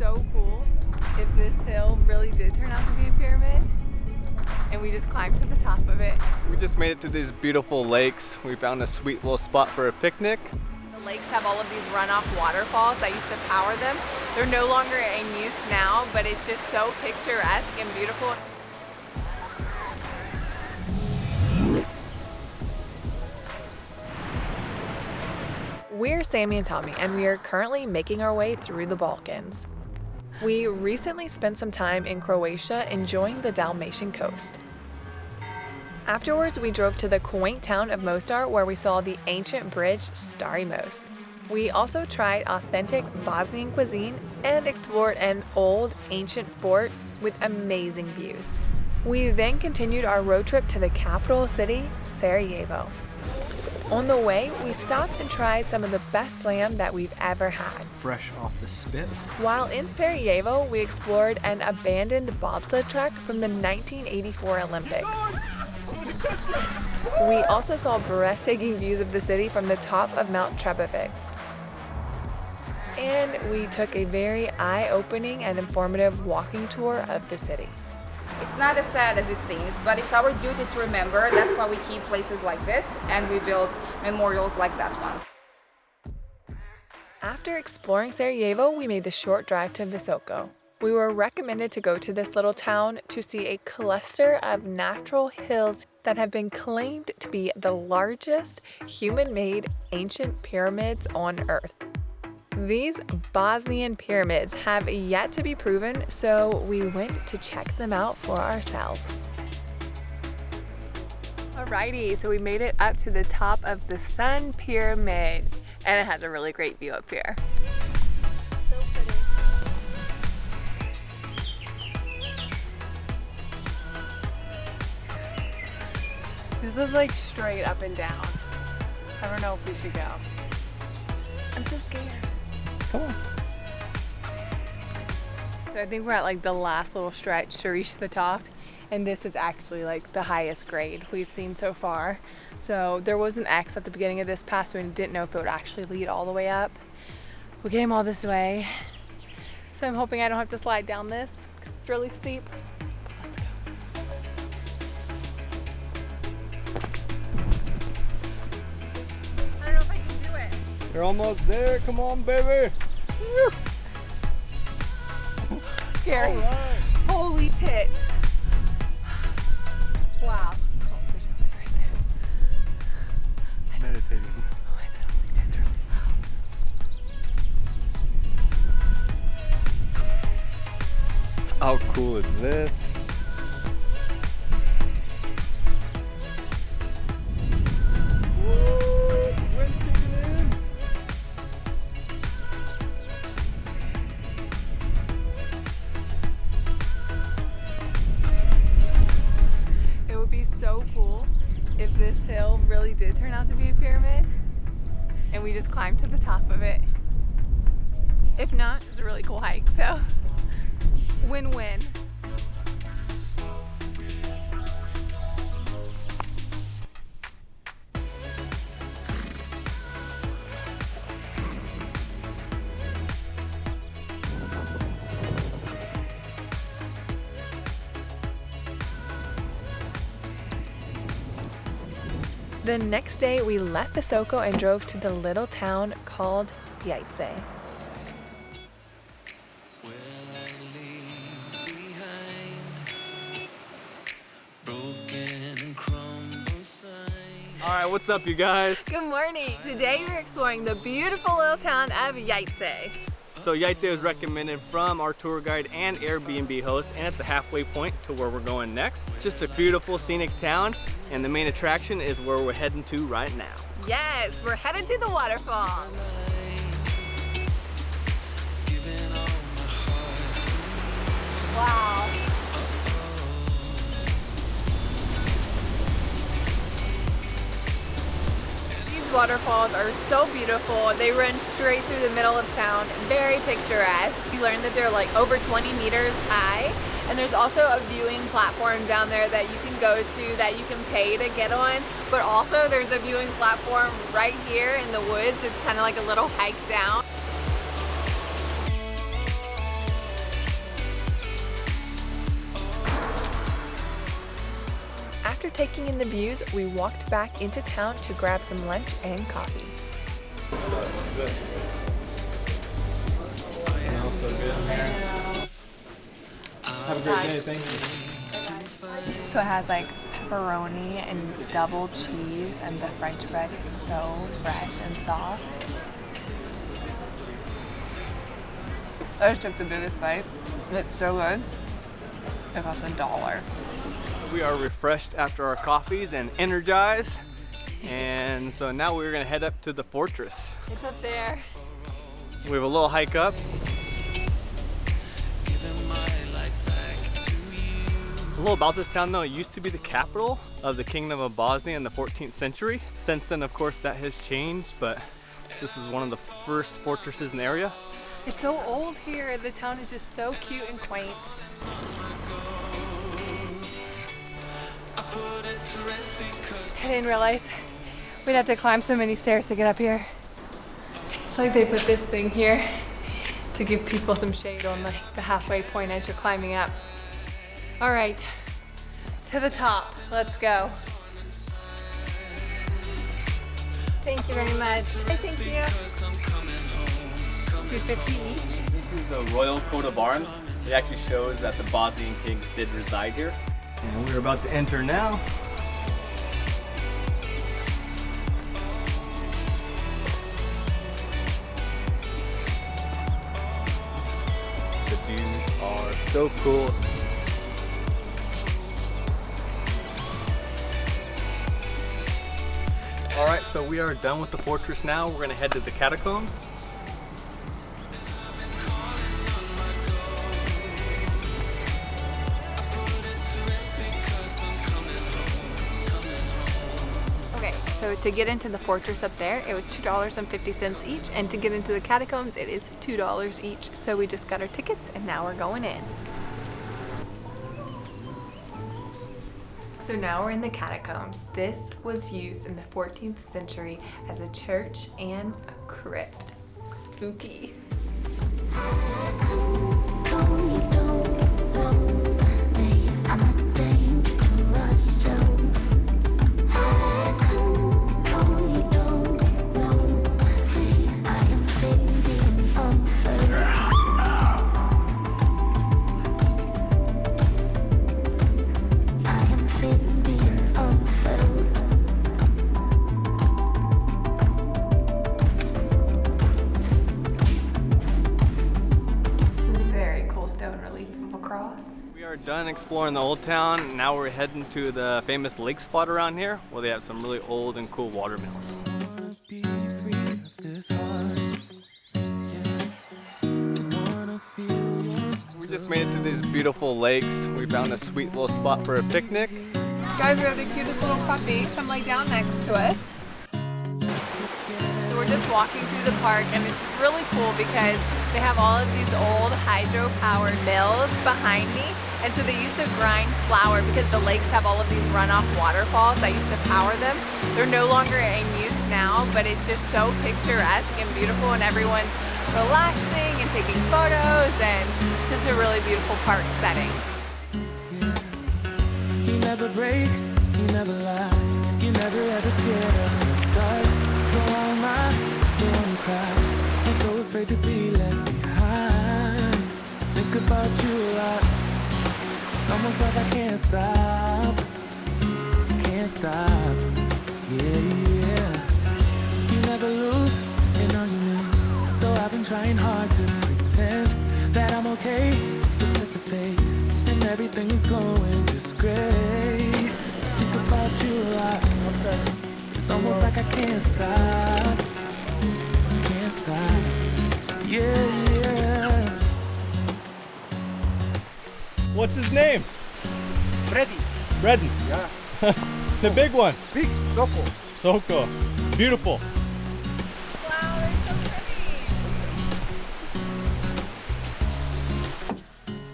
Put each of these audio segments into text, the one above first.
so cool if this hill really did turn out to be a pyramid and we just climbed to the top of it. We just made it to these beautiful lakes. We found a sweet little spot for a picnic. The lakes have all of these runoff waterfalls that used to power them. They're no longer in use now, but it's just so picturesque and beautiful. We're Sammy and Tommy, and we are currently making our way through the Balkans. We recently spent some time in Croatia enjoying the Dalmatian coast. Afterwards, we drove to the quaint town of Mostar where we saw the ancient bridge Stari Most. We also tried authentic Bosnian cuisine and explored an old ancient fort with amazing views. We then continued our road trip to the capital city, Sarajevo. On the way, we stopped and tried some of the best lamb that we've ever had. Fresh off the spit. While in Sarajevo, we explored an abandoned bobsled track from the 1984 Olympics. We also saw breathtaking views of the city from the top of Mount Trebevic. And we took a very eye-opening and informative walking tour of the city. It's not as sad as it seems, but it's our duty to remember. That's why we keep places like this and we build memorials like that one. After exploring Sarajevo, we made the short drive to Visoko. We were recommended to go to this little town to see a cluster of natural hills that have been claimed to be the largest human-made ancient pyramids on Earth. These Bosnian pyramids have yet to be proven, so we went to check them out for ourselves. Alrighty, so we made it up to the top of the Sun Pyramid, and it has a really great view up here. This is like straight up and down. I don't know if we should go. I'm so scared. So I think we're at like the last little stretch to reach the top and this is actually like the highest grade we've seen so far. So there was an X at the beginning of this pass so we didn't know if it would actually lead all the way up. We came all this way. So I'm hoping I don't have to slide down this. It's really steep. You're almost there. Come on, baby. Scary. Right. Holy tits. Wow. Oh, there's something right there. Meditating. Oh, I said holy tits really How cool is this? Out to be a pyramid and we just climbed to the top of it. If not, it's a really cool hike, so win-win. The next day, we left the Visoko and drove to the little town called Jajce. Will I leave behind broken and crumbled signs? All right, what's up, you guys? Good morning! Today we're exploring the beautiful little town of Jajce. So Jajce was recommended from our tour guide and Airbnb host, and it's the halfway point to where we're going next. Just a beautiful scenic town, and the main attraction is where we're heading to right now. Yes, we're headed to the waterfall. Wow. These waterfalls are so beautiful. They run straight through the middle of town, very picturesque. We learned that they're like over 20 meters high. And there's also a viewing platform down there that you can go to that you can pay to get on. But also there's a viewing platform right here in the woods. It's kind of like a little hike down. After taking in the views, we walked back into town to grab some lunch and coffee. So good in there. Have a great day. Thank you. So it has like pepperoni and double cheese, and the French bread is so fresh and soft. I just took the biggest bite. It's so good. It costs a dollar. We are refreshed after our coffees and energized. And so now we're gonna head up to the fortress. It's up there. We have a little hike up. Giving my life back to you. A little about this town though, it used to be the capital of the Kingdom of Bosnia in the 14th century. Since then, of course, that has changed, but this is one of the first fortresses in the area. It's so old here. The town is just so cute and quaint. I didn't realize we'd have to climb so many stairs to get up here. It's like they put this thing here to give people some shade on the, the halfway point as you're climbing up. All right, to the top. Let's go. Thank you very much. Hey, thank you. 250 each. This is the royal coat of arms. It actually shows that the Bosnian kings did reside here. And we're about to enter now. So cool. All right, so we are done with the fortress now. We're gonna head to the catacombs. So to get into the fortress up there, it was $2.50 each, and to get into the catacombs, it is $2 each. So we just got our tickets, and now we're going in. So now we're in the catacombs. This was used in the 14th century as a church and a crypt. Spooky. Exploring the old town. Now we're heading to the famous lake spot around here where they have some really old and cool water mills. We just made it to these beautiful lakes. We found a sweet little spot for a picnic. Guys, we have the cutest little puppy come lay down next to us. Just walking through the park and it's just really cool because they have all of these old hydro-powered mills behind me. And so they used to grind flour because the lakes have all of these runoff waterfalls that used to power them. They're no longer in use now, but it's just so picturesque and beautiful and everyone's relaxing and taking photos and just a really beautiful park setting. You never break, you never lie, you never ever scared of the dark. So I afraid to be left behind. Think about you a lot. It's almost like I can't stop, can't stop. Yeah, yeah. You never lose an argument, so I've been trying hard to pretend that I'm okay. It's just a phase, and everything is going just great. Think about you a lot. It's almost like I can't stop, can't stop. Yeah, yeah. What's his name? Freddy. Redden. Yeah. The big one. Big Soko. Soko. Beautiful.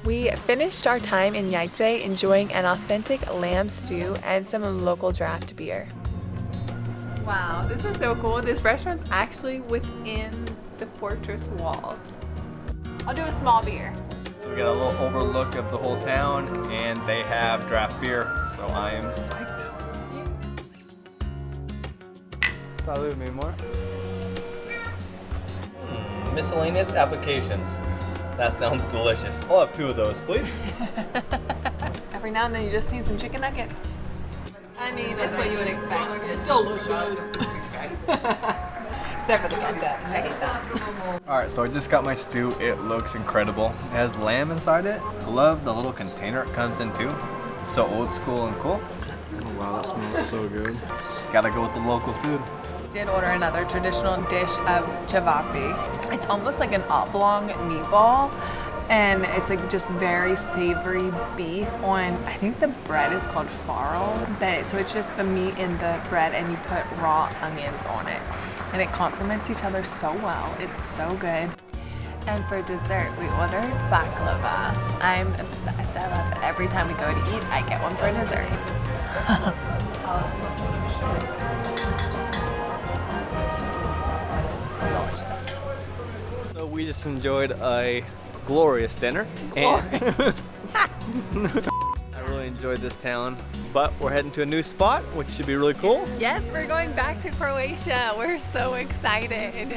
We finished our time in Jajce enjoying an authentic lamb stew and some local draft beer. Wow, this is so cool. This restaurant's actually within the fortress walls. I'll do a small beer. So we got a little overlook of the whole town and they have draft beer, so I am psyched. Salud, mi amor. Hmm, miscellaneous applications. That sounds delicious. I'll have two of those, please. Every now and then you just need some chicken nuggets. I mean, it's what you would expect. Delicious. Except for the ketchup. I hate that. All right, so I just got my stew. It looks incredible. It has lamb inside it. I love the little container it comes in too. It's so old school and cool. Oh, wow, that smells so good. Gotta go with the local food. Did order another traditional dish of ćevapi. It's almost like an oblong meatball, and it's like just very savory beef on. I think the bread is called farro, but so it's just the meat in the bread, and you put raw onions on it, and it complements each other so well. It's so good. And for dessert, we ordered baklava. I'm obsessed. I love it. Every time we go to eat, I get one for dessert. It's delicious. So we just enjoyed a glorious dinner. Really enjoyed this town, but we're heading to a new spot, which should be really cool. Yes, we're going back to Croatia. We're so excited.